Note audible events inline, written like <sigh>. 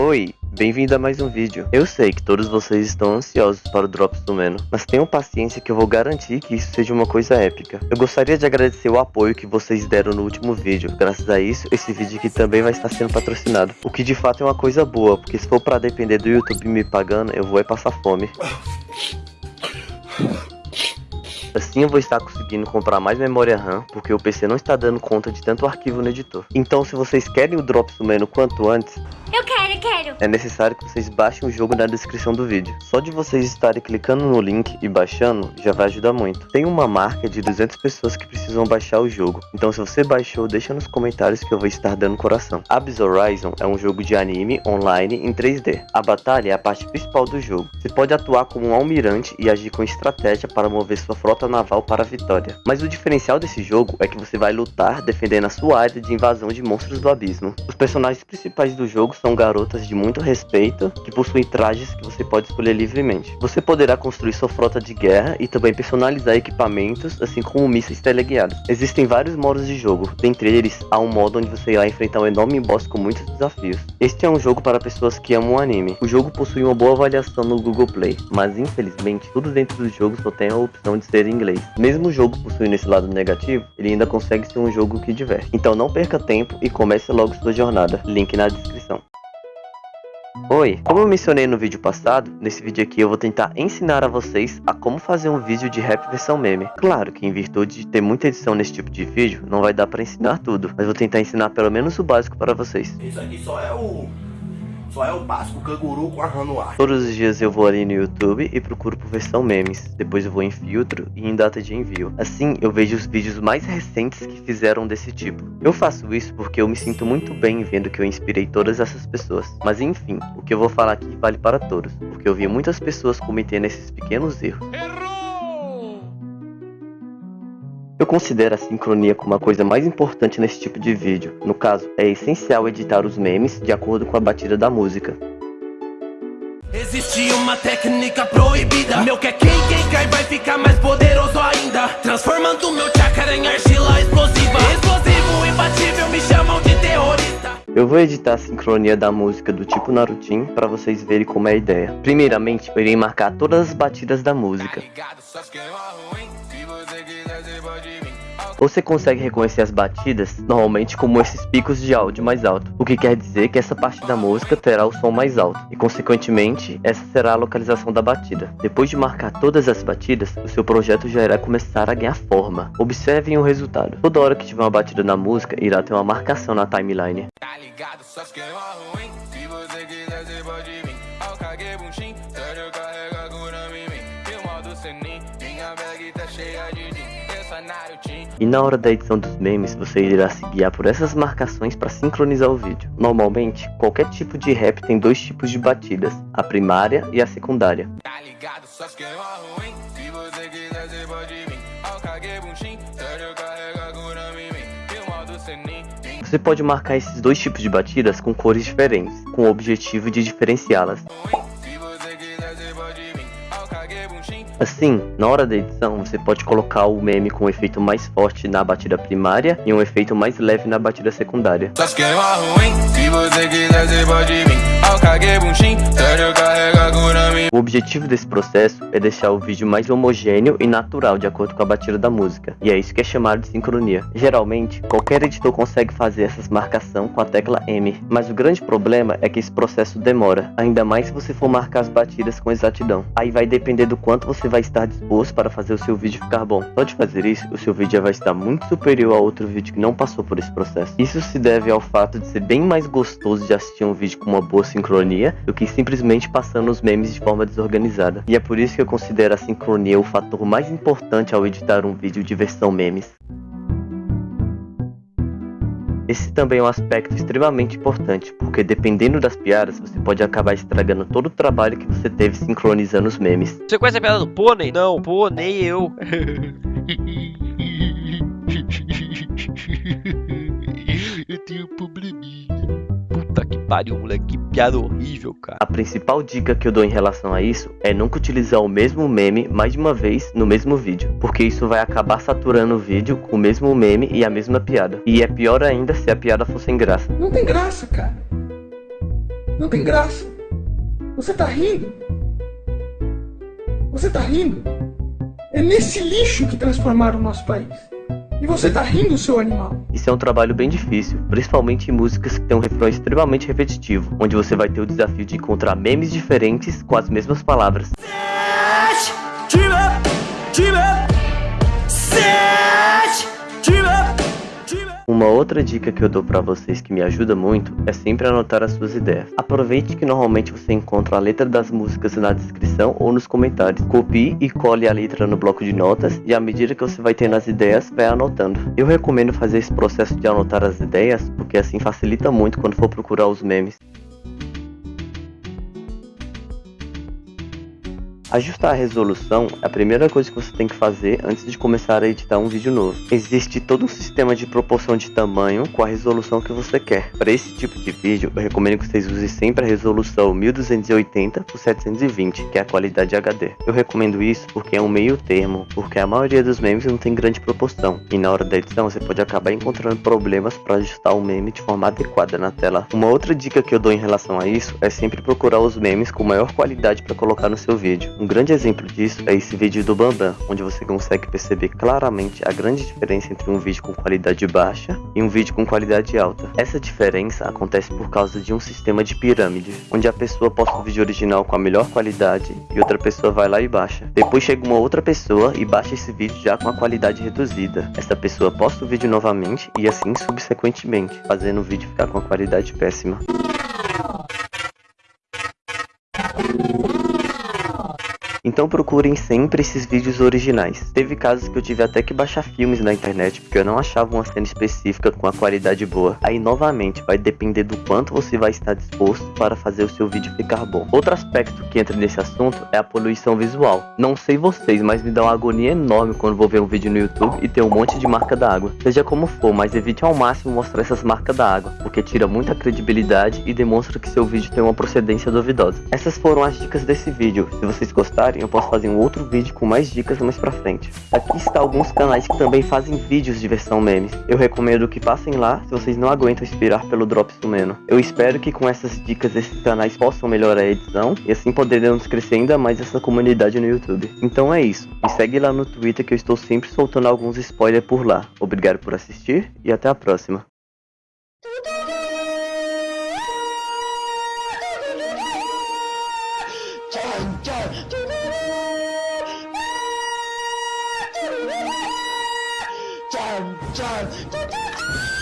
Oi, bem-vindo a mais um vídeo. Eu sei que todos vocês estão ansiosos para o Drops do Meno, mas tenham paciência que eu vou garantir que isso seja uma coisa épica. Eu gostaria de agradecer o apoio que vocês deram no último vídeo. Graças a isso, esse vídeo aqui também vai estar sendo patrocinado. O que de fato é uma coisa boa, porque se for para depender do YouTube me pagando, eu vou é passar fome. Assim eu vou estar conseguindo comprar mais memória RAM, porque o PC não está dando conta de tanto arquivo no editor. Então se vocês querem o Drops do Meno quanto antes, eu quero, quero. É necessário que vocês baixem o jogo na descrição do vídeo. Só de vocês estarem clicando no link e baixando, já vai ajudar muito. Tem uma marca de 200 pessoas que precisam baixar o jogo. Então se você baixou, deixa nos comentários que eu vou estar dando coração. Abyss Horizon é um jogo de anime online em 3D. A batalha é a parte principal do jogo. Você pode atuar como um almirante e agir com estratégia para mover sua frota naval para a vitória. Mas o diferencial desse jogo é que você vai lutar defendendo a sua área de invasão de monstros do abismo. Os personagens principais do jogo são garotas de muito respeito que possuem trajes que você pode escolher livremente. Você poderá construir sua frota de guerra e também personalizar equipamentos, assim como mísseis teleguiados. Existem vários modos de jogo, dentre eles há um modo onde você irá enfrentar um enorme boss com muitos desafios. Este é um jogo para pessoas que amam anime. O jogo possui uma boa avaliação no Google Play, mas infelizmente tudo dentro do jogo só tem a opção de ser em inglês. Mesmo o jogo possuindo esse lado negativo, ele ainda consegue ser um jogo que diverte. Então não perca tempo e comece logo sua jornada. Link na descrição. Oi, como eu mencionei no vídeo passado, nesse vídeo aqui eu vou tentar ensinar a vocês a como fazer um vídeo de rap versão meme. Claro que em virtude de ter muita edição nesse tipo de vídeo, não vai dar para ensinar tudo, mas vou tentar ensinar pelo menos o básico para vocês. Isso aqui só é o só é o básico canguru com a no ar. Todos os dias eu vou ali no YouTube e procuro por versão memes. Depois eu vou em filtro e em data de envio. Assim eu vejo os vídeos mais recentes que fizeram desse tipo. Eu faço isso porque eu me sinto muito bem vendo que eu inspirei todas essas pessoas. Mas enfim, o que eu vou falar aqui vale para todos. Porque eu vi muitas pessoas cometendo esses pequenos erros. Eu considero a sincronia como a coisa mais importante nesse tipo de vídeo. No caso, é essencial editar os memes de acordo com a batida da música. Existe uma técnica proibida. Meu que é quem, quem cai vai ficar mais poderoso ainda. Transformando meu em argila explosiva. Explosivo, imbatível, me chamam de terrorista. Eu vou editar a sincronia da música do tipo Narutin para vocês verem como é a ideia. Primeiramente, eu irei marcar todas as batidas da música você consegue reconhecer as batidas normalmente como esses picos de áudio mais alto, o que quer dizer que essa parte da música terá o som mais alto, e consequentemente essa será a localização da batida. Depois de marcar todas as batidas, o seu projeto já irá começar a ganhar forma. Observem o resultado. Toda hora que tiver uma batida na música, irá ter uma marcação na timeline. Tá ligado, só ruim, se você quiser você pode vir. minha bag tá cheia de e na hora da edição dos memes, você irá se guiar por essas marcações para sincronizar o vídeo. Normalmente, qualquer tipo de rap tem dois tipos de batidas, a primária e a secundária. Tá você pode marcar esses dois tipos de batidas com cores diferentes, com o objetivo de diferenciá-las. Assim, na hora da edição, você pode colocar o meme com um efeito mais forte na batida primária e um efeito mais leve na batida secundária. O objetivo desse processo é deixar o vídeo mais homogêneo e natural de acordo com a batida da música, e é isso que é chamado de sincronia. Geralmente, qualquer editor consegue fazer essas marcação com a tecla M, mas o grande problema é que esse processo demora, ainda mais se você for marcar as batidas com exatidão. Aí vai depender do quanto você vai estar disposto para fazer o seu vídeo ficar bom. Só de fazer isso, o seu vídeo já vai estar muito superior a outro vídeo que não passou por esse processo. Isso se deve ao fato de ser bem mais gostoso de assistir um vídeo com uma boa sincronia do que simplesmente passando os memes de forma desorganizada. E é por isso que eu considero a sincronia o fator mais importante ao editar um vídeo de versão memes. Esse também é um aspecto extremamente importante, porque dependendo das piadas, você pode acabar estragando todo o trabalho que você teve sincronizando os memes. Você conhece a piada do pônei? Não, pônei eu. <laughs> eu tenho um probleminha pariu, moleque. Que piada horrível, cara. A principal dica que eu dou em relação a isso é nunca utilizar o mesmo meme mais de uma vez no mesmo vídeo. Porque isso vai acabar saturando o vídeo com o mesmo meme e a mesma piada. E é pior ainda se a piada for sem graça. Não tem graça, cara. Não tem graça. Você tá rindo? Você tá rindo? É nesse lixo que transformaram o nosso país. E você tá rindo, seu animal? Isso é um trabalho bem difícil, principalmente em músicas que têm um refrão extremamente repetitivo, onde você vai ter o desafio de encontrar memes diferentes com as mesmas palavras. Uma outra dica que eu dou pra vocês que me ajuda muito é sempre anotar as suas ideias. Aproveite que normalmente você encontra a letra das músicas na descrição ou nos comentários. Copie e cole a letra no bloco de notas e à medida que você vai tendo as ideias, vai anotando. Eu recomendo fazer esse processo de anotar as ideias porque assim facilita muito quando for procurar os memes. Ajustar a resolução é a primeira coisa que você tem que fazer antes de começar a editar um vídeo novo. Existe todo um sistema de proporção de tamanho com a resolução que você quer. Para esse tipo de vídeo, eu recomendo que vocês usem sempre a resolução 1280 por 720, que é a qualidade HD. Eu recomendo isso porque é um meio termo, porque a maioria dos memes não tem grande proporção, e na hora da edição você pode acabar encontrando problemas para ajustar o meme de forma adequada na tela. Uma outra dica que eu dou em relação a isso é sempre procurar os memes com maior qualidade para colocar no seu vídeo. Um grande exemplo disso é esse vídeo do Bambam, onde você consegue perceber claramente a grande diferença entre um vídeo com qualidade baixa e um vídeo com qualidade alta. Essa diferença acontece por causa de um sistema de pirâmide, onde a pessoa posta o vídeo original com a melhor qualidade e outra pessoa vai lá e baixa. Depois chega uma outra pessoa e baixa esse vídeo já com a qualidade reduzida. Essa pessoa posta o vídeo novamente e assim subsequentemente, fazendo o vídeo ficar com a qualidade péssima. Então procurem sempre esses vídeos originais. Teve casos que eu tive até que baixar filmes na internet porque eu não achava uma cena específica com a qualidade boa. Aí novamente vai depender do quanto você vai estar disposto para fazer o seu vídeo ficar bom. Outro aspecto que entra nesse assunto é a poluição visual. Não sei vocês, mas me dá uma agonia enorme quando vou ver um vídeo no YouTube e tem um monte de marca d'água. Seja como for, mas evite ao máximo mostrar essas marcas d'água, porque tira muita credibilidade e demonstra que seu vídeo tem uma procedência duvidosa. Essas foram as dicas desse vídeo. Se vocês gostarem, eu posso fazer um outro vídeo com mais dicas mais pra frente. Aqui está alguns canais que também fazem vídeos de versão memes. Eu recomendo que passem lá se vocês não aguentam esperar pelo drop sumeno. Eu espero que com essas dicas esses canais possam melhorar a edição e assim poderemos crescer ainda mais essa comunidade no YouTube. Então é isso. Me segue lá no Twitter que eu estou sempre soltando alguns spoilers por lá. Obrigado por assistir e até a próxima. child.